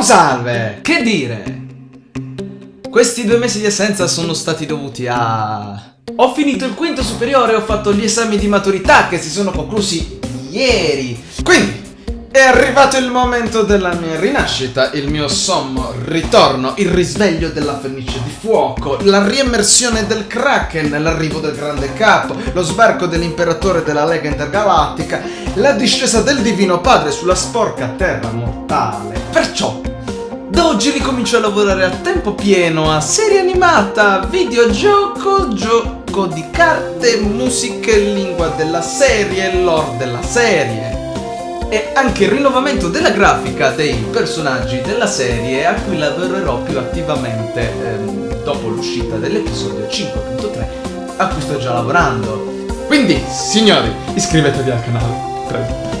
salve! Che dire? Questi due mesi di assenza sono stati dovuti a... Ho finito il quinto superiore e ho fatto gli esami di maturità che si sono conclusi ieri. Quindi, è arrivato il momento della mia rinascita, il mio sommo ritorno, il risveglio della fenice di fuoco, la riemersione del Kraken, l'arrivo del grande capo, lo sbarco dell'imperatore della Lega Intergalattica, la discesa del Divino Padre sulla sporca terra mortale. Perciò, da oggi ricomincio a lavorare a tempo pieno a serie animata, videogioco, gioco di carte, musica e lingua della serie, lore della serie e anche il rinnovamento della grafica dei personaggi della serie a cui lavorerò più attivamente ehm, dopo l'uscita dell'episodio 5.3 a cui sto già lavorando. Quindi, signori, iscrivetevi al canale, prego.